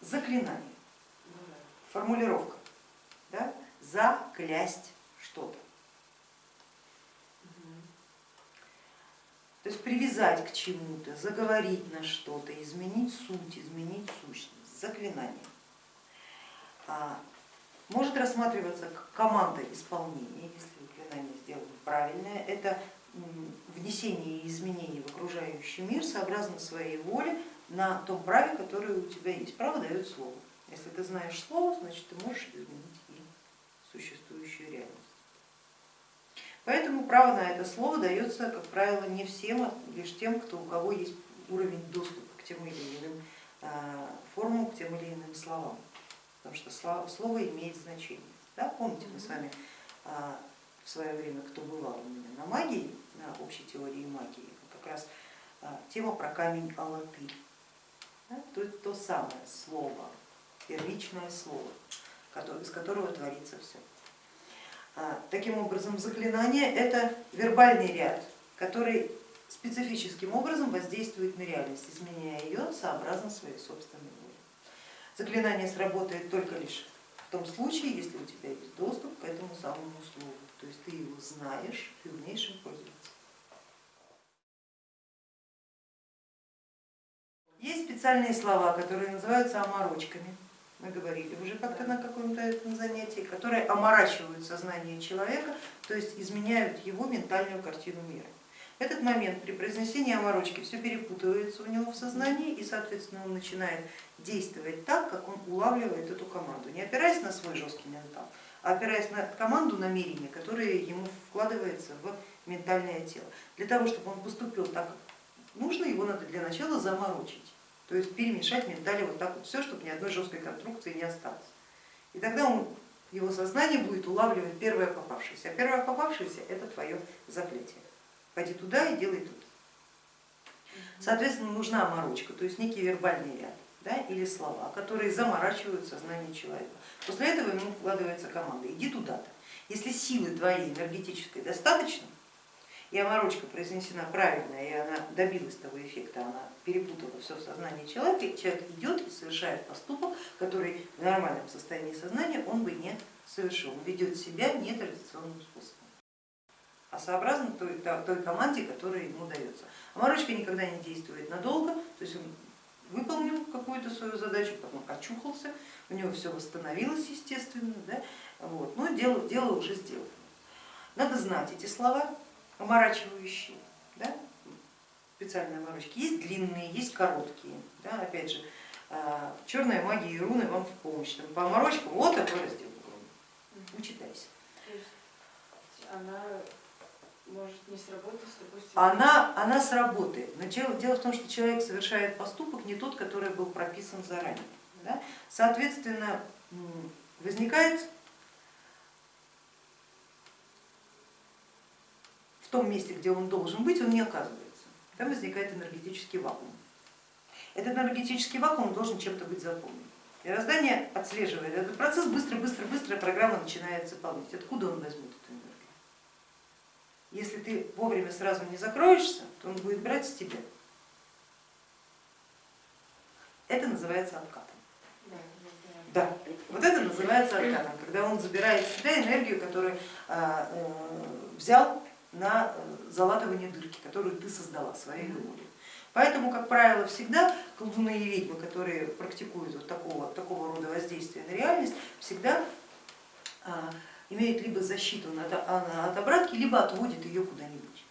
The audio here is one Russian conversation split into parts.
заклинание, формулировка, да? заклясть что-то. То есть привязать к чему-то, заговорить на что-то, изменить суть, изменить сущность, заклинание. А, может рассматриваться как команда исполнения, если заклинание сделано правильное. Это внесение изменений в окружающий мир сообразно своей воле на том праве, которое у тебя есть. Право дает слово. Если ты знаешь слово, значит ты можешь изменить и существующую реальность. Поэтому право на это слово дается, как правило, не всем, а лишь тем, кто, у кого есть уровень доступа к тем или иным а, формам, к тем или иным словам, потому что слово имеет значение. Да? Помните, мы с вами а, в свое время, кто бывал у меня на магии, на общей теории магии, как раз а, тема про камень Алаты. То, то самое слово, первичное слово, из которого творится все. А, таким образом, заклинание это вербальный ряд, который специфическим образом воздействует на реальность, изменяя ее сообразно своей собственной воле. Заклинание сработает только лишь в том случае, если у тебя есть доступ к этому самому слову, то есть ты его знаешь, ты умеешь им пользоваться. Специальные слова, которые называются оморочками мы говорили уже как-то на каком-то этом занятии, которые оморачивают сознание человека, то есть изменяют его ментальную картину мира. Этот момент при произнесении оморочки все перепутывается у него в сознании и соответственно он начинает действовать так, как он улавливает эту команду, не опираясь на свой жесткий ментал, а опираясь на команду намерения, которое ему вкладывается в ментальное тело. Для того, чтобы он поступил так, как нужно, его надо для начала заморочить. То есть перемешать ментали вот так вот все, чтобы ни одной жесткой конструкции не осталось. И тогда он, его сознание будет улавливать первое попавшееся, а первое попавшееся это твое заклятие. Ходи туда и делай тут. Соответственно, нужна оморочка, то есть некий вербальный ряд да, или слова, которые заморачивают сознание человека. После этого ему вкладывается команда, иди туда-то. Если силы твоей энергетической достаточно, и оморочка произнесена правильно, и она добилась того эффекта, она перепутала все в сознании человека, и человек идет и совершает поступок, который в нормальном состоянии сознания он бы не совершил, ведет себя нетрадиционным способом, а сообразно той, той команде, которая ему дается. Оморочка никогда не действует надолго, то есть он выполнил какую-то свою задачу, потом очухался, у него все восстановилось естественно, да? вот. но дело, дело уже сделано. Надо знать эти слова, оморачивающие, да, специальные оморочки. Есть длинные, есть короткие. Да, опять же, а, черная магия и руны вам в помощь. Там, по оморочкам вот такой раздел Учитайся. Она может не сработать, допустим? Она, она сработает, но дело, дело в том, что человек совершает поступок не тот, который был прописан заранее. Да? Соответственно, возникает в том месте, где он должен быть, он не оказывается. Там возникает энергетический вакуум. Этот энергетический вакуум должен чем-то быть заполнен. И раздание отслеживает этот процесс, быстро-быстро-быстро программа начинает заполнять. Откуда он возьмет эту энергию? Если ты вовремя сразу не закроешься, то он будет брать с тебя. Это называется откатом. Да, вот это называется откатом, когда он забирает в себя энергию, которую а, э, взял на э, залатывание дырки, которую ты создала своей волей. Поэтому, как правило, всегда колдуны и ведьмы, которые практикуют вот такого, такого рода воздействия на реальность, всегда а, имеют либо защиту от обратки, либо отводят ее куда-нибудь.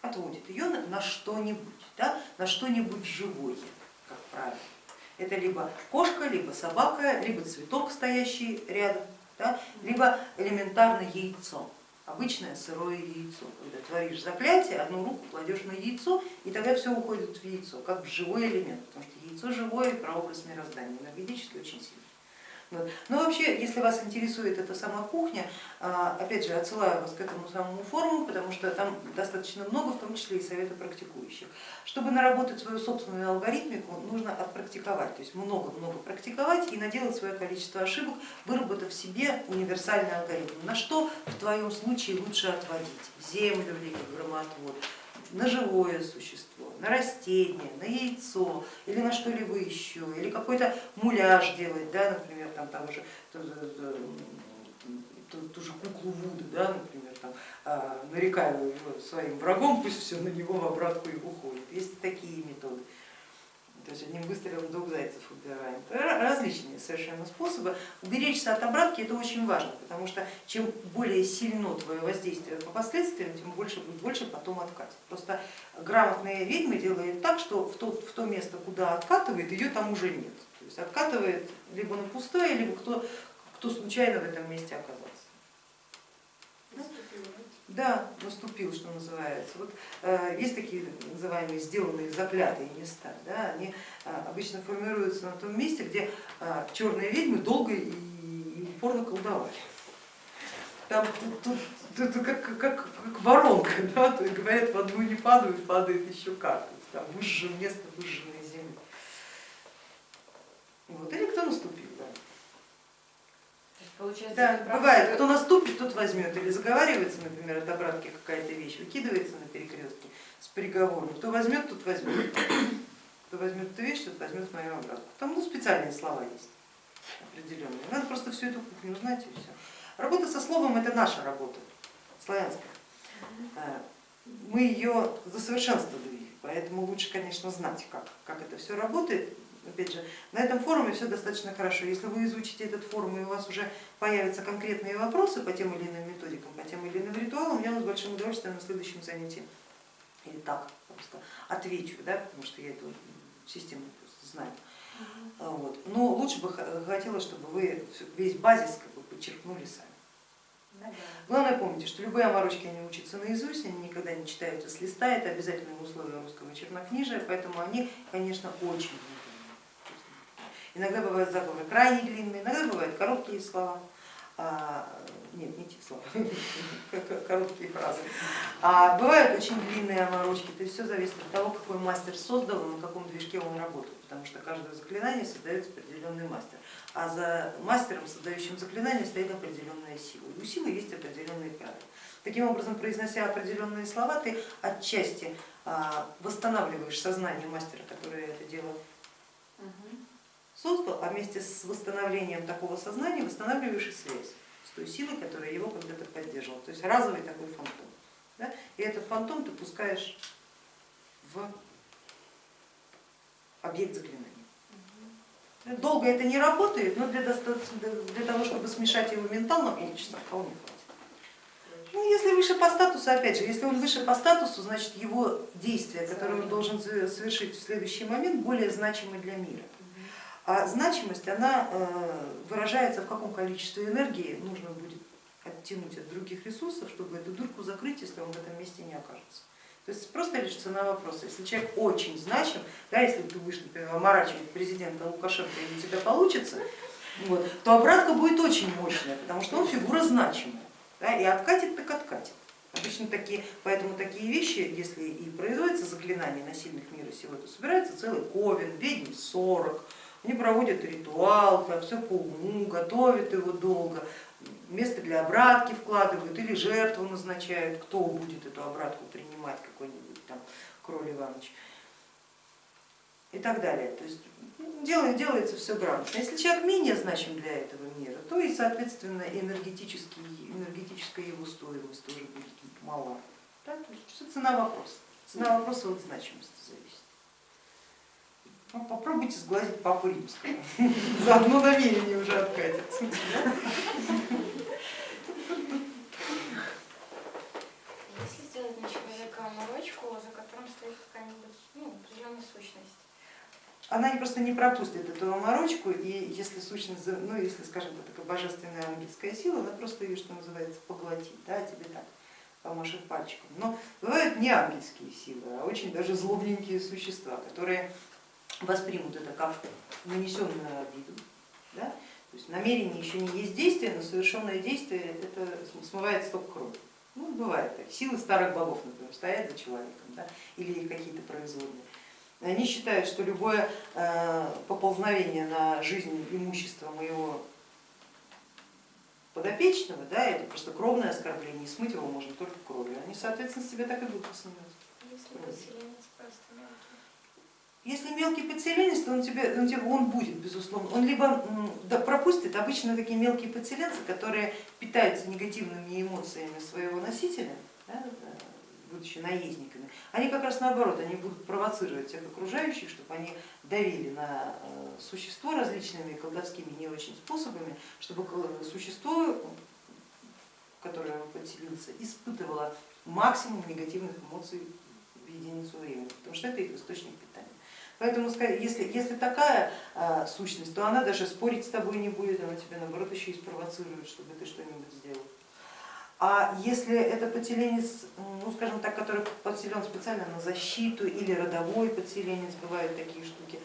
Отводит ее на что-нибудь, да, на что-нибудь живое, как правило. Это либо кошка, либо собака, либо цветок, стоящий рядом да, либо элементарно яйцо, обычное сырое яйцо, когда творишь заклятие, одну руку кладешь на яйцо, и тогда все уходит в яйцо, как в живой элемент, потому что яйцо живое, прообраз мироздания, энергетически очень сильный. Вот. Но вообще, если вас интересует эта сама кухня, а, опять же, отсылаю вас к этому самому форуму, потому что там достаточно много, в том числе и советы практикующих. Чтобы наработать свою собственную алгоритмику, нужно отпрактиковать, то есть много-много практиковать и наделать свое количество ошибок, выработав себе универсальный алгоритм. На что в твоем случае лучше отводить? Землю или громотвод? На живое существо, на растение, на яйцо или на что-либо еще, или какой-то муляж делать, да, например, там того же, ту, ту, ту же куклу Вуду, да, например, там, а, нарекаю своим врагом, пусть все на него в обратку и уходит. Есть такие методы. То есть одним выстрелом двух зайцев убираем. Различные совершенно способы. Уберечься от обратки это очень важно, потому что чем более сильно твое воздействие по последствиям, тем больше будет больше потом откатит. Просто грамотные ведьмы делают так, что в то, в то место, куда откатывает, ее там уже нет. То есть откатывает либо на пустое, либо кто, кто случайно в этом месте оказался. Да, наступил, что называется. Вот, э, есть такие называемые сделанные заклятые места, да, они э, обычно формируются на том месте, где э, черные ведьмы долго и, упорно колдовали. Там тут, тут, тут как, как, как воронка, да, то есть, говорят, в одну не падают, падает еще как. Там выжжено место, выжженной земли. Вот. Или кто наступил. Получается, да, бывает, кто наступит, тот возьмет. Или заговаривается, например, от обратки какая-то вещь, выкидывается на перекрестке с приговором. Кто возьмет, тот возьмет. Кто возьмет эту вещь, тот возьмет мою обратку. Там ну, специальные слова есть определенные. Надо просто всю эту кухню узнать и все. Работа со словом это наша работа, славянская. А, мы ее засовершенствовали, поэтому лучше, конечно, знать, как, как это все работает опять же, на этом форуме все достаточно хорошо. Если вы изучите этот форум и у вас уже появятся конкретные вопросы по тем или иным методикам, по тем или иным ритуалам, я вам с большим удовольствием на следующем занятии или так просто отвечу, да, потому что я эту систему знаю. Вот. Но лучше бы хотелось, чтобы вы весь базис как бы подчеркнули сами. Главное помните, что любые оморочки они учатся наизусть, они никогда не читаются с листа, это обязательное условие русского чернокнижия, поэтому они, конечно, очень Иногда бывают заговоры крайне длинные, иногда бывают короткие слова. А, нет, не те слова, короткие фразы. А бывают очень длинные оморочки, то есть все зависит от того, какой мастер создал и на каком движке он работает, потому что каждое заклинание создается определенный мастер, а за мастером, создающим заклинание, стоит определенная сила. И у силы есть определенные правила. Таким образом, произнося определенные слова, ты отчасти а, восстанавливаешь сознание мастера, который это дело создал, а вместе с восстановлением такого сознания восстанавливаешь и связь с той силой, которая его когда-то поддерживала. То есть разовый такой фантом. Да? И этот фантом ты пускаешь в объект заклинания. Долго это не работает, но для, для того, чтобы смешать его ментал на полчаса, вполне хватит. Ну, если выше по статусу, опять же, если он выше по статусу, значит его действия, которые он должен совершить в следующий момент, более значимы для мира. А значимость, она э, выражается в каком количестве энергии нужно будет оттянуть от других ресурсов, чтобы эту дырку закрыть, если он в этом месте не окажется. То есть просто лишь цена вопроса. Если человек очень значим, да, если ты будешь, например, оморачивать президента Лукашенко и у тебя получится, вот, то обратка будет очень мощная, потому что он фигура значимая. Да, и откатит так откатит. Обычно такие, поэтому такие вещи, если и производятся заклинания на сильных мира сего, то собирается целый ковен, ведьм 40, они проводят ритуал, все по уму, готовят его долго, место для обратки вкладывают или жертву назначают, кто будет эту обратку принимать, какой-нибудь там Кроль Иванович и так далее. То есть делает, делается все грамотно. Если человек менее значим для этого мира, то и соответственно энергетический, энергетическая его стоимость тоже будет мала. Да? То есть цена вопроса. Цена вопроса от значимости зависит. Ну, попробуйте сглазить папу римского, заодно намерение уже откатится. Если сделать на человека морочку, за которым стоит какая-нибудь ну, определенная сущность, она просто не пропустит эту оморочку, и если сущность, ну если, скажем, это такая божественная ангельская сила, она просто ее, что называется, поглотит, да, тебе так помашет пальчиком. Но бывают не ангельские силы, а очень даже злобненькие существа, которые воспримут это как нанесенную обиду. Да? То есть намерение еще не есть действие, но совершенное действие это смывает сток крови. Ну, бывает так. Силы старых богов, например, стоят за человеком да? или какие-то производные. Они считают, что любое э, поползновение на жизнь имущества моего подопечного, да, это просто кровное оскорбление, и смыть его можно только кровью. Они, соответственно, себя так и будут воспринимать. если подселенец просто мелкий? Если мелкий подселенец, то он тебе, он, тебе, он будет, безусловно. Он либо да, пропустит, обычно такие мелкие подселенцы, которые питаются негативными эмоциями своего носителя, да, будучи наездниками, они как раз наоборот, они будут провоцировать всех окружающих, чтобы они давили на э, существо различными колдовскими не очень способами, чтобы существо, которое подселился, испытывало максимум негативных эмоций в единицу времени, потому что это их источник питания. Поэтому если, если такая а, сущность, то она даже спорить с тобой не будет, она тебя наоборот еще и спровоцирует, чтобы ты что-нибудь сделал. А если это подселенец, ну скажем так, который подселен специально на защиту или родовой подселенец, бывают такие штуки,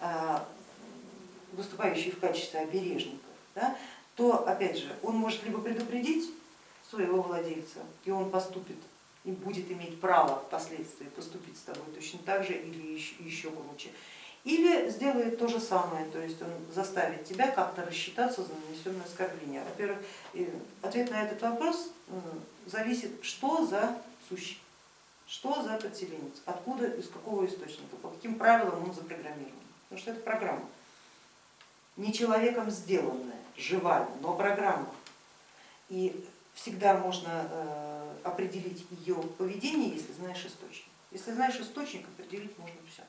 а, выступающие в качестве обережников, да, то опять же он может либо предупредить своего владельца, и он поступит и будет иметь право впоследствии поступить с тобой точно так же или еще, еще круче. Или сделает то же самое, то есть он заставит тебя как-то рассчитаться за нанесенное оскорбление. Во-первых, ответ на этот вопрос зависит, что за сущий, что за подселенец, откуда, из какого источника, по каким правилам он запрограммирован. Потому что это программа, не человеком сделанная, живая, но программа. И всегда можно э, определить ее поведение, если знаешь источник. Если знаешь источник, определить можно все.